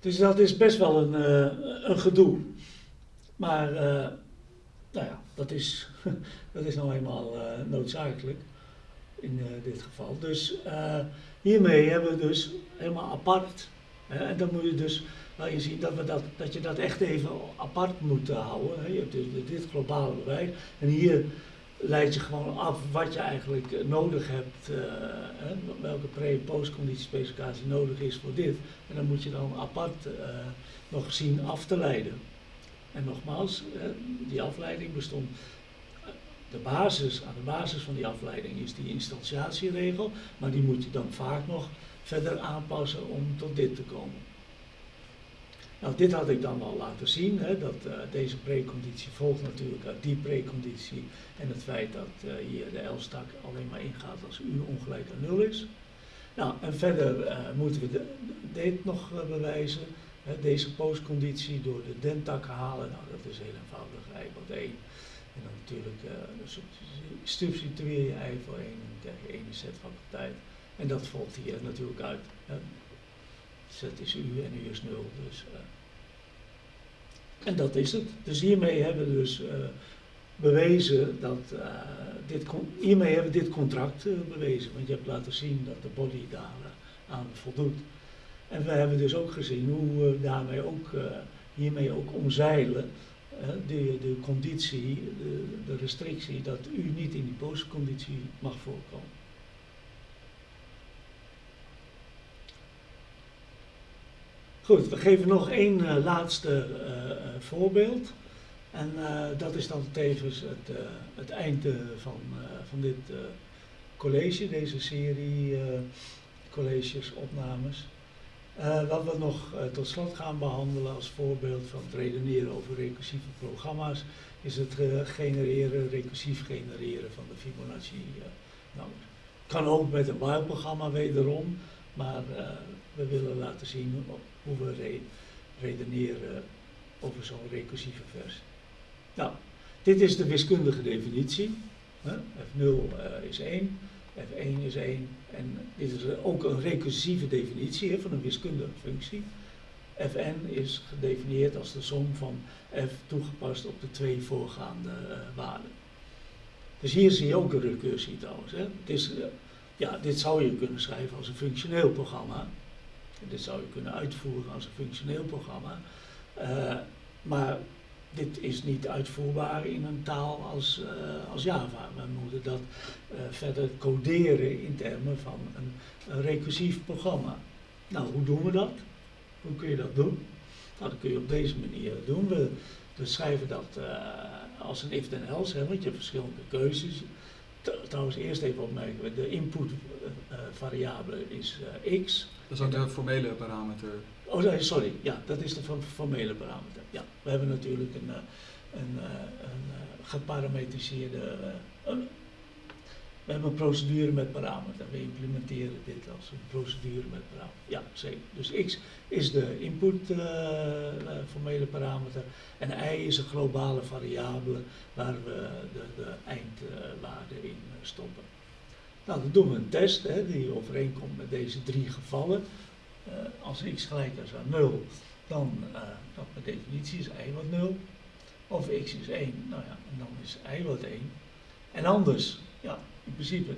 Dus dat is best wel een, uh, een gedoe. Maar uh, nou ja, dat is, dat is nou eenmaal uh, noodzakelijk in dit geval. Dus hiermee hebben we dus helemaal apart. Hè, en dan moet je dus nou, je ziet dat, we dat, dat je dat echt even apart moet houden. Hè. Je hebt dus dit globale bewijs. En hier leid je gewoon af wat je eigenlijk eh, nodig hebt, uh, hè, welke pre- en postconditiespecificatie nodig is voor dit. En dan moet je dan apart uh, nog zien af te leiden. En nogmaals, die afleiding bestond, de basis, aan de basis van die afleiding is die instantiatieregel, maar die moet je dan vaak nog verder aanpassen om tot dit te komen. Nou, dit had ik dan al laten zien, hè, dat uh, deze preconditie volgt natuurlijk uit die preconditie en het feit dat uh, hier de L-stak alleen maar ingaat als u ongelijk aan 0 is. Nou, en verder uh, moeten we de, dit nog bewijzen, hè, deze postconditie door de dentak halen. Nou, dat is heel eenvoudig, i wordt 1. En dan natuurlijk substitueer je i voor 1 en krijg je 1 set van tijd. En dat volgt hier natuurlijk uit. Z is u en u is 0. Dus, en dat is het. Dus hiermee hebben we dus uh, bewezen dat uh, dit, hiermee hebben we dit contract bewezen. Want je hebt laten zien dat de body daar aan voldoet. En we hebben dus ook gezien hoe we daarmee ook, hiermee ook omzeilen de, de conditie, de, de restrictie dat u niet in die postconditie mag voorkomen. Goed, we geven nog één uh, laatste uh, voorbeeld. En dat is dan tevens het, het einde van, van dit college, deze serie colleges, opnames. wat we nog tot slot gaan behandelen als voorbeeld van het redeneren over recursieve programma's, is het genereren, recursief genereren van de Fibonacci. nou, kan ook met een while-programma wederom, maar we willen laten zien hoe we re redeneren over zo'n recursieve versie. Nou, dit is de wiskundige definitie. F0 uh, is 1, F1 is 1 en dit is ook een recursieve definitie van een wiskundige functie. Fn is gedefinieerd als de som van f toegepast op de twee voorgaande waarden. Dus hier zie je ook een recursie trouwens. Hè. Het is, ja, dit zou je kunnen schrijven als een functioneel programma. Dit zou je kunnen uitvoeren als een functioneel programma. Uh, maar dit is niet uitvoerbaar in een taal als, uh, als Java. We moeten dat uh, verder coderen in termen van een, een, recursief programma. Nou, hoe doen we dat? Hoe kun je dat doen? Nou, dat kun je op deze manier doen. We, we schrijven dat als een if then else, hè, want je hebt verschillende keuzes. Trouwens, eerst even opmerken, de input variabele is x. Dat is ook de formele parameter. Oh, sorry, ja, dat is de formele parameter. Ja, we hebben natuurlijk een, eh, een, eh, een eh, geparametriseerde. we hebben een procedure met parameter. We implementeren dit als een procedure met parameter. Ja, zeker. Dus x is de input uh, formele parameter en y is een globale variabele waar we de, de eindwaarde in stoppen. Nou, dan doen we een test hè, die overeenkomt met deze drie gevallen. Uh, als x gelijk is aan 0, dan, uh, dan per definitie is y wat 0. Of x is 1, nou ja, dan is y wat 1. En anders, ja, in principe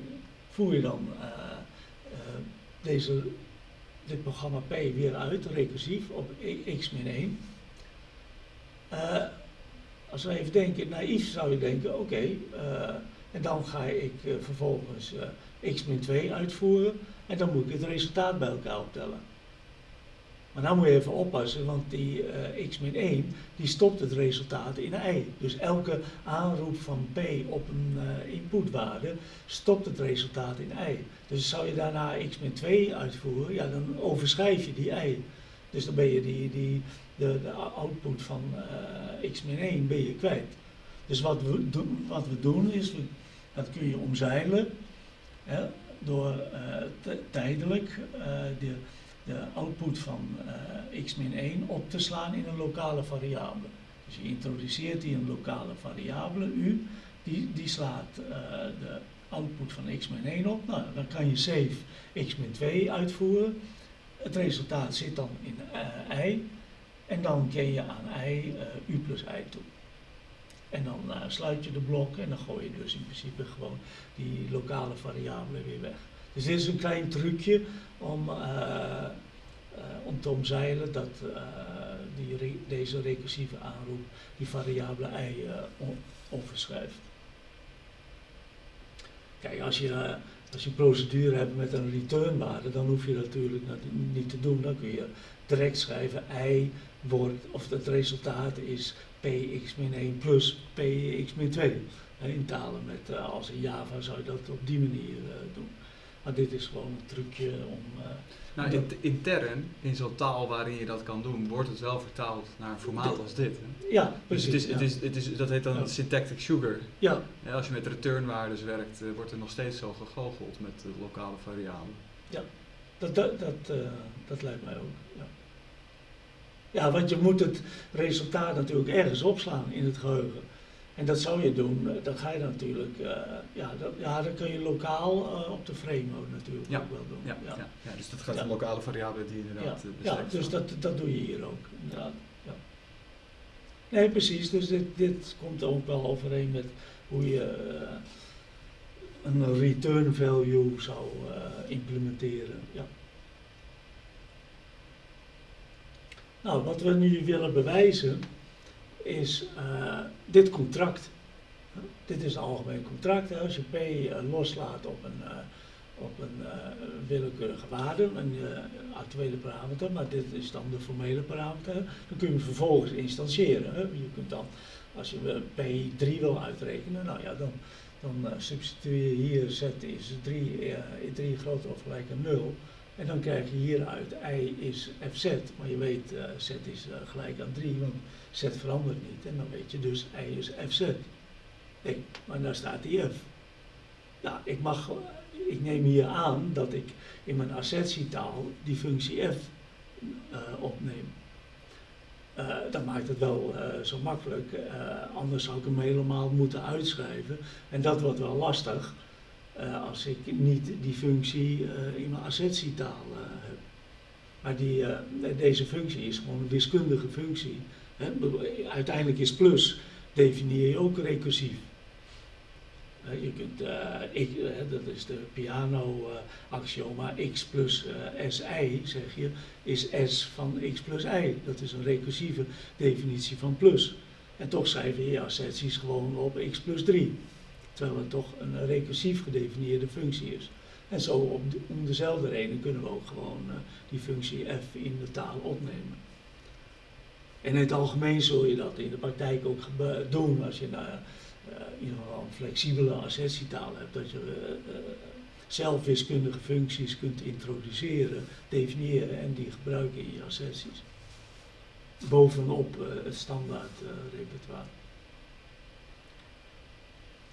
voer je dan uh, deze, dit programma P weer uit, recursief, op x min 1. als we even denken, naïef zou je denken, oké, okay, en dan ga ik uh, vervolgens uh, x min 2 uitvoeren en dan moet ik het resultaat bij elkaar optellen. Maar dan moet je even oppassen, want die uh, x min 1 die stopt het resultaat in y. Dus elke aanroep van p op een inputwaarde stopt het resultaat in y. Dus zou je daarna x min 2 uitvoeren, ja, dan overschrijf je die y. Dus dan ben je die, die, de, de output van x min 1 ben je kwijt. Dus wat we, doen, wat we doen is, we, dat kun je omzeilen hè, door uh, tijdelijk uh, de, de, output van uh, x min 1 op te slaan in een lokale variabele. Dus je introduceert die een lokale variabele, u, die, die slaat de output van x min 1 op. Nou, dan kan je save x min 2 uitvoeren. het resultaat zit dan in i. En dan ken je aan i u plus i toe. En dan uh, sluit je de blok en dan gooi je dus in principe gewoon die lokale variabelen weer weg. Dus dit is een klein trucje om, om te omzeilen dat die deze recursieve aanroep die variabele i overschrijft. Kijk, als je als je een procedure hebt met een returnwaarde, dan hoef je dat natuurlijk niet te doen. Dan kun je direct schrijven i wordt, of het resultaat is px min 1 plus px min 2. In talen met, eh, als in Java zou je dat op die manier eh, doen. Maar dit is gewoon een trucje om... Uh, nou, in, intern, in zo'n taal waarin je dat kan doen, wordt het wel vertaald naar een formaat als dit. Hè? Ja, precies. Dus het is, het is, het is, dat heet dan ja. syntactic sugar. Ja. ja. Als je met returnwaardes werkt, wordt er nog steeds zo gegoocheld met de lokale variabelen. Ja, dat, dat, dat, uh, dat lijkt mij ook. Ja. Ja, want je moet het resultaat natuurlijk ergens opslaan in het geheugen. En dat zou je doen, dan ga je natuurlijk, uh, ja, dat, ja, dan kun je lokaal uh, op de frame natuurlijk ja. ook wel doen. Ja, ja. ja. ja dus dat gaat om lokale variabelen die inderdaad ja. ja, dus dat, dat doe je hier ook. Inderdaad. Ja. Nee, precies, dus dit, dit komt ook wel overeen met hoe je uh, een return value zou implementeren. Ja. Nou, wat we nu willen bewijzen is uh, dit contract. Dit is een algemeen contract. Als je P uh, loslaat op een, uh, op een willekeurige waarde, een actuele parameter, maar dit is dan de formele parameter, dan kun je vervolgens instantiëren. Hè. Je kunt dan, als je P3 wil uitrekenen, nou ja, dan, dan substitueer je hier z is 3, 3 groter of gelijk aan 0. En dan krijg je hieruit i is fz, maar je weet uh, z is uh, gelijk aan 3, want z verandert niet. En dan weet je dus i is fz. Nee, maar daar staat die f. Nou, ik, mag, ik neem hier aan dat ik in mijn assertietaal die functie f opneem. dat maakt het wel zo makkelijk, anders zou ik hem helemaal moeten uitschrijven. En dat wordt wel lastig. Uh, als ik niet die functie uh, in mijn assertietaal uh, heb. Maar die, deze functie is gewoon een wiskundige functie. Hè? Uiteindelijk is plus, definieer je ook recursief. je kunt, ik, dat is de piano-axioma, x plus si, zeg je, is s van x plus y. Dat is een recursieve definitie van plus. En toch schrijven je asserties gewoon op x plus 3 terwijl het toch een recursief gedefinieerde functie is. En zo om, de, om dezelfde reden kunnen we ook gewoon uh, die functie f in de taal opnemen. En in het algemeen zul je dat in de praktijk ook doen als je nou, uh, in ieder geval een flexibele assertietaal hebt, dat je uh, zelf wiskundige functies kunt introduceren, definiëren en die gebruiken in je asserties. Bovenop het standaard repertoire.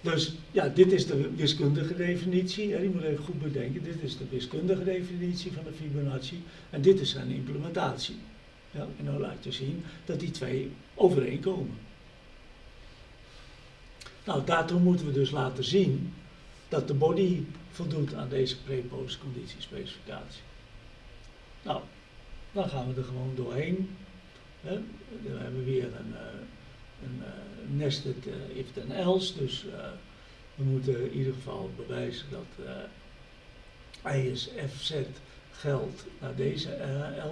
Dus ja, dit is de wiskundige definitie. Hè, je moet even goed bedenken, dit is de wiskundige definitie van de Fibonacci en dit is zijn implementatie. Ja, en dan laat je zien dat die twee overeenkomen. Nou, daartoe moeten we dus laten zien dat de body voldoet aan deze pre-post conditiespecificatie. Nou, dan gaan we er gewoon doorheen. Hè. Dan hebben we weer een, een nested uh, if then else, dus uh, we moeten in ieder geval bewijzen dat uh, I is fz geldt naar deze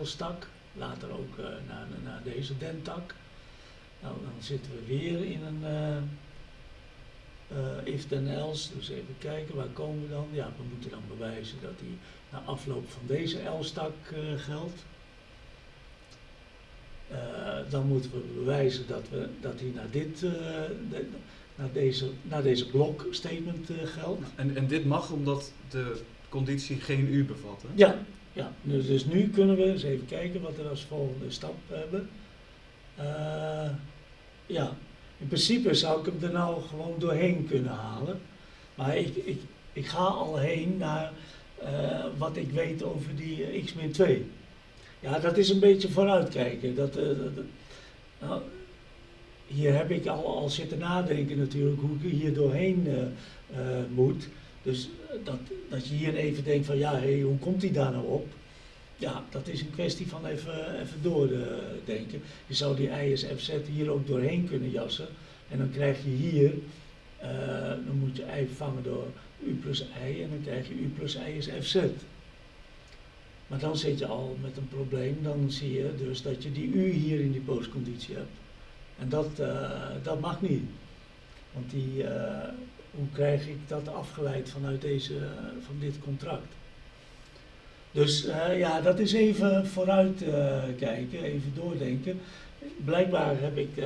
L-stak, later ook naar, naar deze dentak. Nou, dan zitten we weer in een if then else, dus even kijken, waar komen we dan? Ja, we moeten dan bewijzen dat die na afloop van deze L-stak geldt. Uh, dan moeten we bewijzen dat, we, dat hij naar, dit, uh, de, naar, deze, naar deze blok statement uh, geldt. En, en dit mag omdat de conditie geen u bevat, hè? Ja, ja. Dus, dus nu kunnen we eens even kijken wat we als volgende stap hebben. ja, in principe zou ik hem er nou gewoon doorheen kunnen halen. Maar ik, ik, ik ga al heen naar wat ik weet over die x-2. Ja, dat is een beetje vooruitkijken. Dat, dat, nou, hier heb ik al, al zitten nadenken natuurlijk hoe ik hier doorheen uh, uh, moet. Dus dat, dat je hier even denkt van ja, hey, hoe komt hij daar nou op? ja, dat is een kwestie van even, even doordenken. Je zou die i is fz hier ook doorheen kunnen jassen. En dan krijg je hier, eh, dan moet je i vervangen door u plus i en dan krijg je u plus i is fz. Maar dan zit je al met een probleem, dan zie je dus dat je die u hier in die postconditie hebt. En dat, eh, dat mag niet. Want die, eh, hoe krijg ik dat afgeleid vanuit deze, van dit contract? Dus eh, ja, dat is even vooruit kijken, even doordenken. Blijkbaar heb ik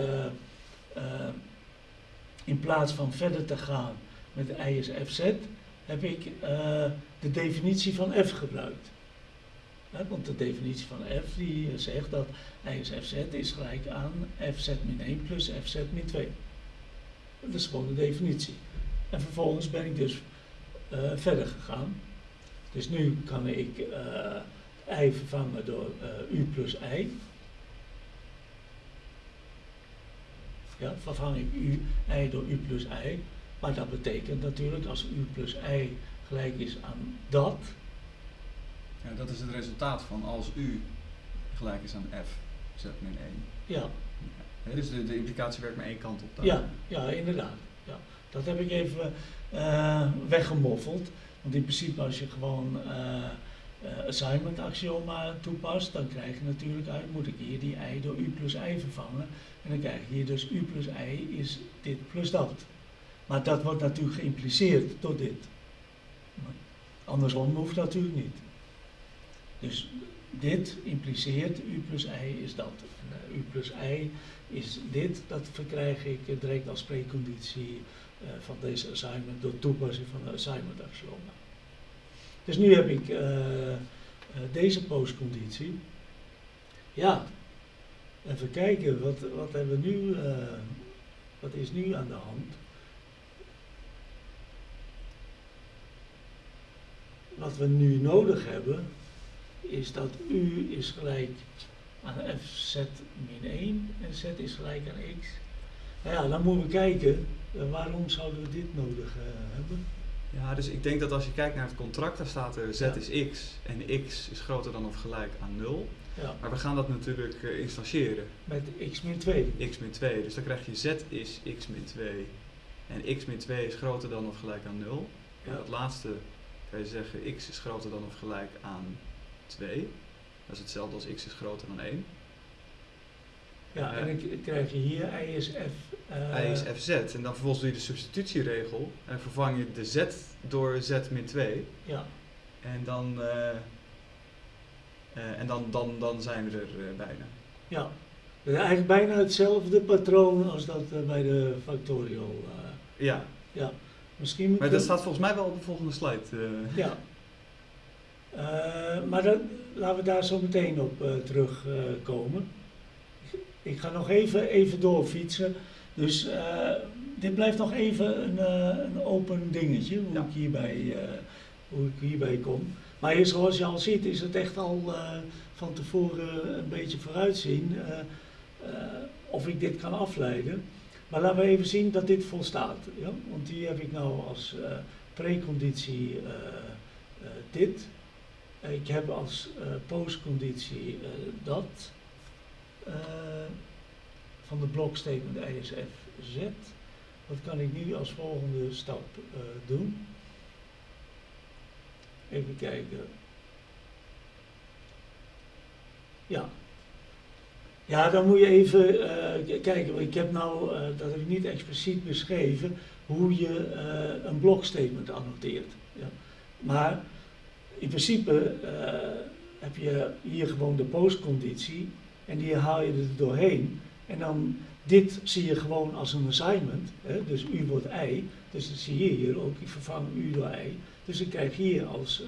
in plaats van verder te gaan met ISFZ, heb ik de definitie van F gebruikt want de definitie van f die zegt dat ISFZ is gelijk aan fz min 1 plus fz min 2. Dat is gewoon de definitie. En vervolgens ben ik dus uh, verder gegaan. Dus nu kan ik uh, i vervangen door uh, u plus i. Ja, vervang ik u, i door u plus i. Maar dat betekent natuurlijk als u plus i gelijk is aan dat, ja, dat is het resultaat van als u gelijk is aan f, z min 1. Ja. ja dus de, de, implicatie werkt maar één kant op. Dan. Ja, ja, inderdaad. Ja. Dat heb ik even uh, weggemoffeld. Want in principe als je gewoon uh, uh, assignment axioma toepast, dan krijg je natuurlijk uit, moet ik hier die i door u plus i vervangen. En dan krijg je hier dus u plus i is dit plus dat. Maar dat wordt natuurlijk geïmpliceerd door dit. Andersom hoeft natuurlijk niet. Dus dit impliceert u plus i is dat. En, uh, u plus i is dit, dat verkrijg ik direct als preconditie uh, van deze assignment door toepassing van de assignment axioma. Dus nu heb ik uh, deze postconditie. Ja, even kijken, wat, wat hebben we nu, wat is nu aan de hand? Wat we nu nodig hebben, is dat u is gelijk aan fz min 1 en z is gelijk aan x. Nou ja, dan moeten we kijken, uh, waarom zouden we dit nodig uh, hebben? Ja, dus ik denk dat als je kijkt naar het contract, daar staat er z ja. is x en x is groter dan of gelijk aan 0. Ja. Maar we gaan dat natuurlijk uh, instantiëren. Met x min 2. x min 2, dus dan krijg je z is x min 2 en x min 2 is groter dan of gelijk aan 0. Ja. En dat laatste kan je zeggen x is groter dan of gelijk aan 2. Dat is hetzelfde als x is groter dan 1. Ja, uh, en dan krijg je hier i is f. Uh, i is fz. En dan vervolgens doe je de substitutieregel en vervang je de z door z min 2. Ja. En dan, uh, en dan, dan, dan zijn we er bijna. Ja. Dus eigenlijk bijna hetzelfde patroon als dat bij de factorial. ja. ja. Misschien maar dat staat volgens mij wel op de volgende slide. Ja. Uh, maar dan, laten we daar zo meteen op uh, terugkomen. Uh, ik ga nog even, even doorfietsen. Dus uh, dit blijft nog even een, een open dingetje, hoe, ja. ik hierbij, hoe ik hierbij kom. Maar hier, zoals je al ziet, is het echt al van tevoren een beetje vooruitzien of ik dit kan afleiden. Maar laten we even zien dat dit volstaat. Ja? Want die heb ik nou als preconditie dit. Ik heb als uh, postconditie uh, dat uh, van de blokstatement ISF-Z. Wat kan ik nu als volgende stap doen? Even kijken. Ja. Ja, dan moet je even kijken. Ik heb nou, dat heb ik niet expliciet beschreven, hoe je een blokstatement annoteert. Ja. Maar in principe uh, heb je hier gewoon de postconditie en die haal je er doorheen. En dan dit zie je gewoon als een assignment. Hè? Dus u wordt i. Dus dat zie je hier ook. Ik vervang u door i. Dus ik krijg hier als uh,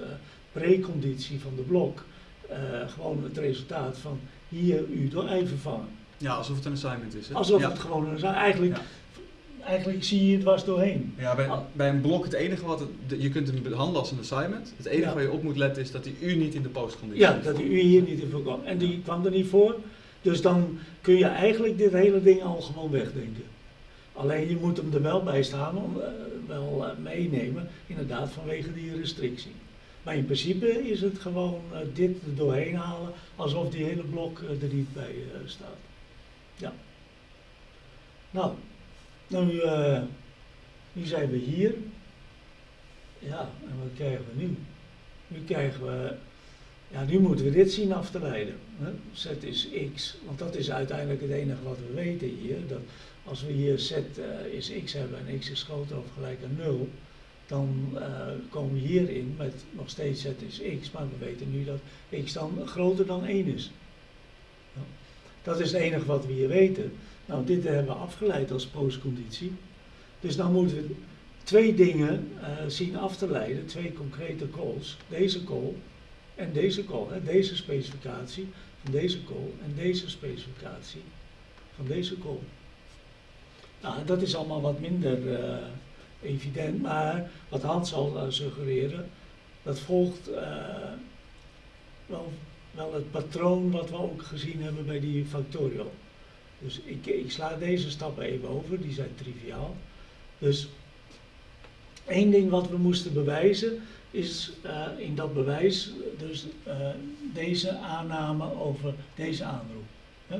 preconditie van de blok uh, gewoon het resultaat van hier u door i vervangen. Ja, alsof het een assignment is. Hè? Alsof ja. het gewoon een assignment Eigenlijk ja eigenlijk zie je het dwars doorheen. Ja, bij, bij een blok het enige wat, het, je kunt hem behandelen als een assignment. Het enige ja. waar je op moet letten is dat die u niet in de postconditie Ja, dat die u hier niet in voorkwam. En die kwam er niet voor. Dus dan kun je eigenlijk dit hele ding al gewoon wegdenken. Alleen je moet hem er wel bij staan, om, uh, wel uh, meenemen, inderdaad vanwege die restrictie. Maar in principe is het gewoon eh, dit er doorheen halen, alsof die hele blok eh, er niet bij eh, staat. Ja. Nou, nu, eh, nu zijn we hier. Ja, en wat krijgen we nu? Nu krijgen we, ja, nu moeten we dit zien af te leiden. Hè? Z is x, want dat is uiteindelijk het enige wat we weten hier. Dat als we hier z eh, is x hebben en x is groter of gelijk aan 0, dan eh, komen we hierin met nog steeds z is x, maar we weten nu dat x dan groter dan 1 is. Dat is het enige wat we hier weten. Nou, dit hebben we afgeleid als postconditie. Dus dan moeten we twee dingen eh, zien af te leiden, twee concrete calls. Deze call en deze call, hè, deze specificatie van deze call en deze specificatie van deze call. Nou, dat is allemaal wat minder eh, evident, maar wat Hans al eh, suggereren, dat volgt wel het patroon wat we ook gezien hebben bij die factorial. Dus ik, ik sla deze stappen even over, die zijn triviaal. Dus één ding wat we moesten bewijzen is eh, in dat bewijs dus eh, deze aanname over deze aanroep.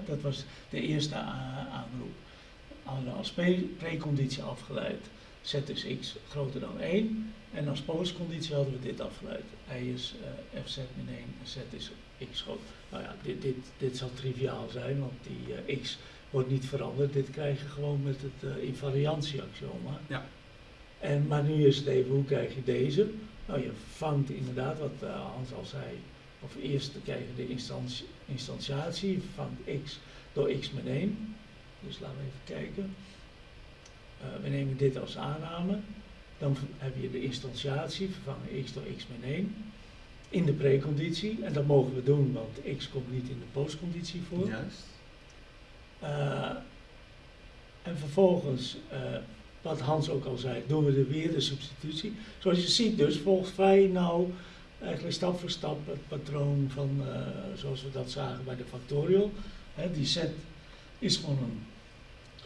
Dat was de eerste aanroep. Als pre- preconditie afgeleid. Z is x groter dan 1. En als postconditie hadden we dit afgeleid. Y is eh, fz min 1 en z is x groot. Nou ja, dit, dit, dit zal triviaal zijn, want die eh, x wordt niet veranderd. Dit krijg je gewoon met het uh, invariantieaxioma. Ja. En, maar nu is het even, hoe krijg je deze? Nou, je vangt inderdaad, wat eh, Hans al zei, of eerst krijg je de instantie, instantiatie, je vangt x door x min 1. Dus laten we even kijken. Eh, we nemen dit als aanname. Dan heb je de instantiatie, vervangen x door x min 1 in de preconditie. En dat mogen we doen, want x komt niet in de postconditie voor. Juist. Eh, en vervolgens, eh, wat Hans ook al zei, doen we er weer de substitutie. Zoals je ziet dus, volgt vrij nou eigenlijk stap voor stap het patroon van eh, zoals we dat zagen bij de factorial. Hè, die set is gewoon een,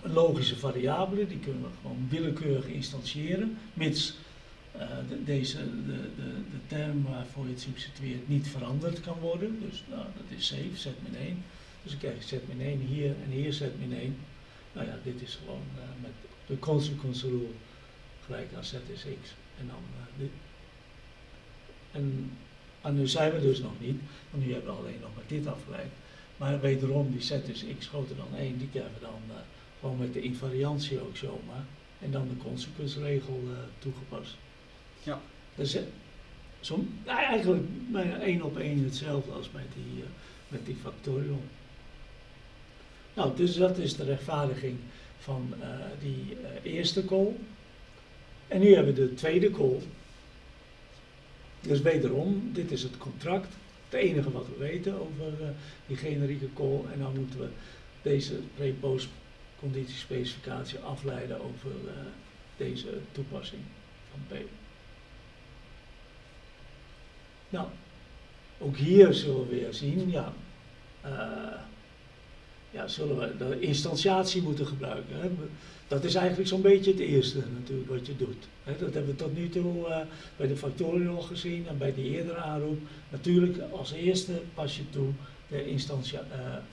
een logische variabele, die kunnen we gewoon willekeurig instantiëren, mits de, deze, de, de, de term waarvoor je het substitueert niet veranderd kan worden. Dus nou, dat is safe, z min 1. Dus dan krijg je z min 1 hier en hier z min 1. Nou ja, dit is gewoon eh, met de consequence rule gelijk aan z is x. En dan eh, dit. En, en nu zijn we dus nog niet, want nu hebben we alleen nog met dit afgeleid. Maar wederom, die z is x groter dan 1, die krijgen we dan eh, gewoon met de invariantie ook zomaar. En dan de consequence-regel eh, toegepast. Ja. Dus zo, nou, eigenlijk bijna één op één hetzelfde als met die, eh, met die factorial. Nou, dus dat is de rechtvaardiging van eh, die eh, eerste call. En nu hebben we de tweede call. Dus wederom, dit is het contract. Het enige wat we weten over eh, die generieke call. En dan moeten we deze pre-post conditiespecificatie afleiden over eh, deze toepassing van P. Nou, ook hier zullen we weer zien, ja, eh, ja, zullen we de instantiatie moeten gebruiken. Hè. Dat is eigenlijk zo'n beetje het eerste natuurlijk wat je doet. Hè. Dat hebben we tot nu toe eh, bij de factorial gezien en bij die eerdere aanroep. Natuurlijk als eerste pas je toe de instantia.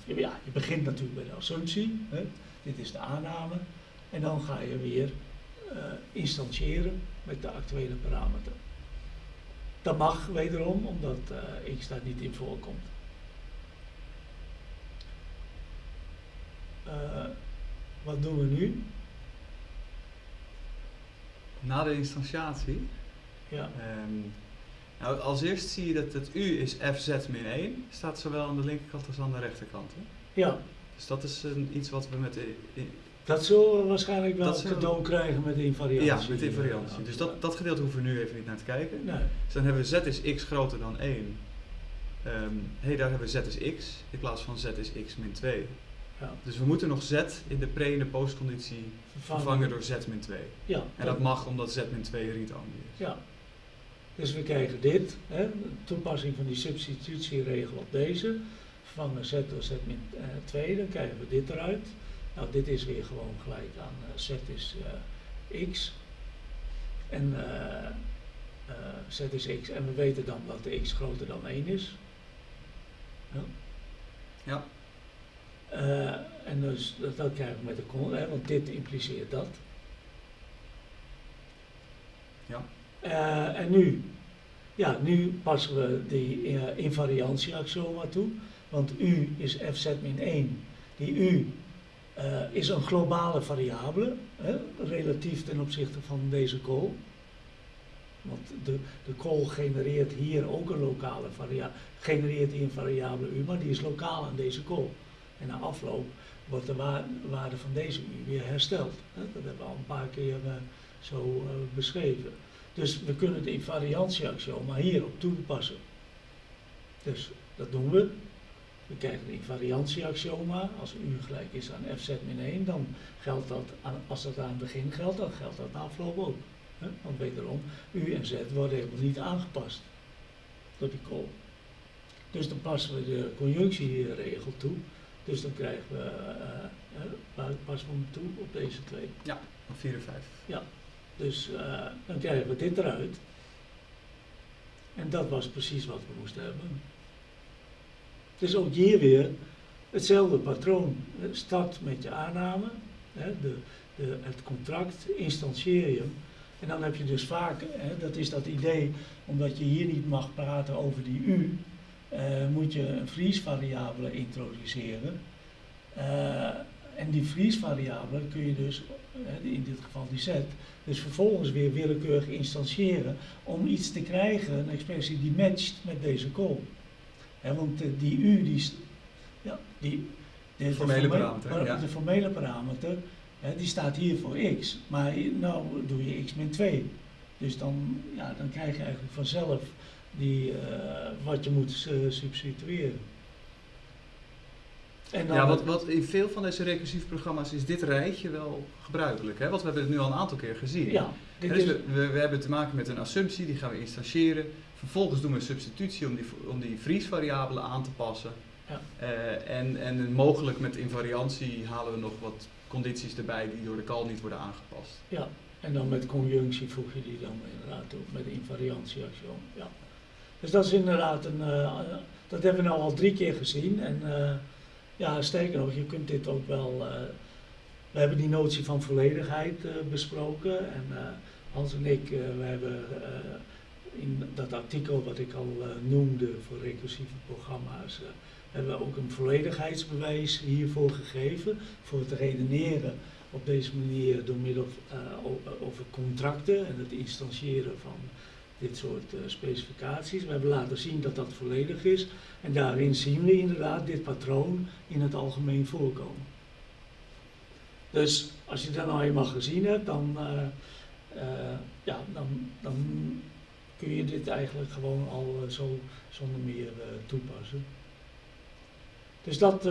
eh, ja, je begint natuurlijk bij de assumptie. Hè. Dit is de aanname. En dan ga je weer instantiëren met de actuele parameter. Dat mag wederom, omdat eh, x daar niet in voorkomt. Eh, wat doen we nu? Na de instantiatie. Ja, ehm, nou, als eerst zie je dat het u is fz min 1. Staat zowel aan de linkerkant als aan de rechterkant. Hè? ja, Dus dat is een, iets wat we met de... dat zullen we waarschijnlijk wel Dat we- cadeau krijgen met invariantie. ja, met invariantie. Ja, Dus dat, dat gedeelte hoeven we nu even niet naar te kijken. Nee, Dus dan hebben we z is x groter dan 1. Hé, hey, daar hebben we z is x in plaats van z is x min 2. ja. Dus we moeten nog z in de pre- en de postconditie vervangen door z min 2. Ja, En dat mag omdat z min 2 read-only is. Ja. Dus we krijgen dit, hè, toepassing van die substitutieregel op deze. Vervangen z door z min eh, 2, dan krijgen we dit eruit. Nou, dit is weer gewoon gelijk aan eh, z is eh, x. En eh, z is x en we weten dan dat de x groter dan 1 is. Ja. Ja. En dus dat, dat krijgen we met de con, hè, want dit impliceert dat. Ja. En nu, ja, nu passen we die uh, invariantieaxioma toe, want u is fz min 1. Die u is een globale variabele, hè, relatief ten opzichte van deze call. Want de, de call genereert hier ook een lokale variabele, genereert die een variabele u, maar die is lokaal aan deze call. En na afloop wordt de wa waarde van deze u weer hersteld. Dat hebben we al een paar keer uh, zo beschreven. Dus we kunnen de invariantieaxioma hierop toepassen. Dus dat doen we. We krijgen een invariantieaxioma. Als u gelijk is aan fz min 1, dan geldt dat, als dat aan het begin geldt, dan geldt dat na afloop ook. Hè? Want wederom, u en z worden helemaal niet aangepast door die call. Dus dan passen we de conjunctieregel toe. Dus dan krijgen we, uh, uh, passen we hem toe op deze twee. Ja, op 4 en 5. Ja, dus uh, dan krijgen we dit eruit. En dat was precies wat we moesten hebben. Dus ook hier weer hetzelfde patroon. Start met je aanname, hè, de, de, het contract, instantieer je. En dan heb je dus vaak, hè, dat is dat idee, omdat je hier niet mag praten over die u, uh, moet je een vriesvariabele introduceren. Uh, en die vriesvariabele kun je dus, in dit geval die z, dus vervolgens weer willekeurig instantiëren om iets te krijgen, een expressie die matcht met deze call. He, want die u, die, ja, die de, formele parameter, ja. de formele parameter, he, die staat hier voor x. Maar nou doe je x min 2. Dus dan, ja, dan krijg je eigenlijk vanzelf die, uh, wat je moet uh, substitueren. En dan ja, wat, wat in veel van deze recursieve programma's is dit rijtje wel gebruikelijk. Hè? Want we hebben het nu al een aantal keer gezien. Ja, dus is... we, we, we, hebben te maken met een assumptie, die gaan we instantiëren. Vervolgens doen we een substitutie om die, om die vriesvariabelen aan te passen. Ja. Uh, en, en mogelijk met invariantie halen we nog wat condities erbij die door de call niet worden aangepast. Ja, en dan met conjunctie voeg je die dan inderdaad toe, met invariantieaxiom. Ja. Dus dat is inderdaad een, uh, dat hebben we nou al drie keer gezien. En uh, ja, sterker nog, je kunt dit ook wel. Uh, we hebben die notie van volledigheid uh, besproken. En uh, Hans en ik, we hebben in dat artikel wat ik al noemde voor recursieve programma's, hebben we ook een volledigheidsbewijs hiervoor gegeven. Voor het redeneren op deze manier door middel over contracten en het instantiëren van dit soort specificaties. We hebben laten zien dat dat volledig is en daarin zien we inderdaad dit patroon in het algemeen voorkomen. Dus als je dat nou eenmaal gezien hebt, dan, ja, dan, dan kun je dit eigenlijk gewoon al zo zonder meer toepassen. Dus dat,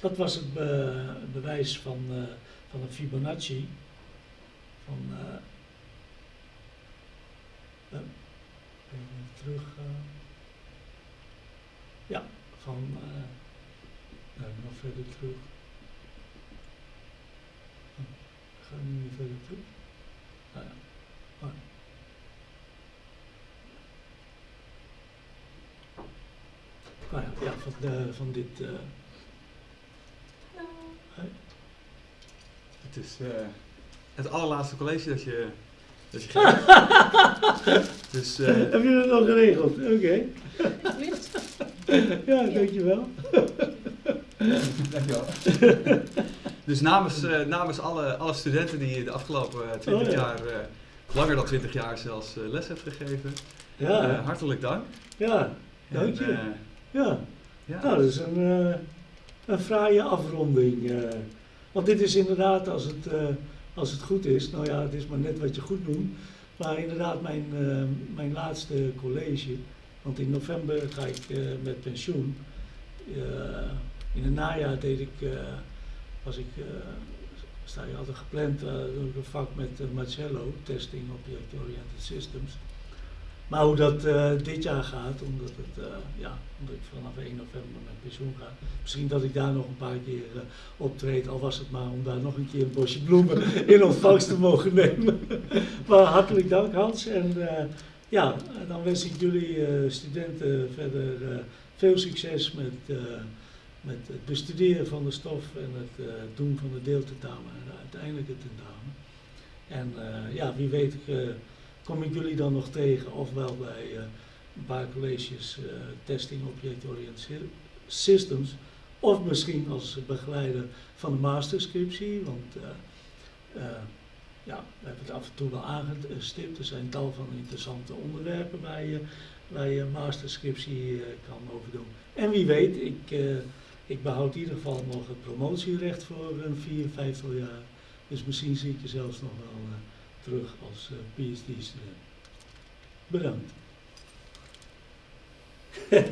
dat was het be bewijs van, van een Fibonacci. Van, Even terug. Ja, van uh, nog verder terug. Oh, ga nu weer verder terug. Nou ja. Nou ja, ja van, de, van dit. Uh, hey. Het is het allerlaatste college dat je dus, dus uh, Heb je dat al geregeld? Oké. Okay. ja, dankjewel. dankjewel. dus namens, uh, namens alle, alle studenten die de afgelopen 20 oh, ja. jaar, uh, langer dan 20 jaar zelfs, les heeft gegeven, ja. hartelijk dank. Ja, dank je. Ja. ja. Nou, dat is een, een fraaie afronding. want dit is inderdaad, als het als het goed is. Nou ja, het is maar net wat je goed noemt. Maar inderdaad, mijn, uh, mijn laatste college. Want in november ga ik uh, met pensioen. Uh, in het najaar deed ik, was ik, sta je altijd gepland, een vak met Marcello, Testing Object Oriented Systems. Maar hoe dat uh, dit jaar gaat, omdat, het, uh, ja, omdat ik vanaf 1 november met pensioen ga. Misschien dat ik daar nog een paar keer uh, optreed, al was het maar om daar nog een keer een bosje bloemen in ontvangst te mogen nemen. maar hartelijk dank Hans en ja, dan wens ik jullie eh, studenten verder eh, veel succes met, eh, met het bestuderen van de stof en het eh, doen van de deeltentamen en uiteindelijk het tentamen. En eh, ja, wie weet eh, kom ik jullie dan nog tegen, ofwel bij eh, een paar colleges eh, Testing Object-Oriented Systems, of misschien als begeleider van de masterscriptie, want eh, eh, ja, we hebben het af en toe wel aangestipt. Er zijn tal van interessante onderwerpen waar je, waar je masterscriptie kan over doen. En wie weet, ik, ik behoud in ieder geval nog het promotierecht voor een vier, vijftal jaar. Dus misschien zie ik je zelfs nog wel terug als eh, PhD-student. Bedankt.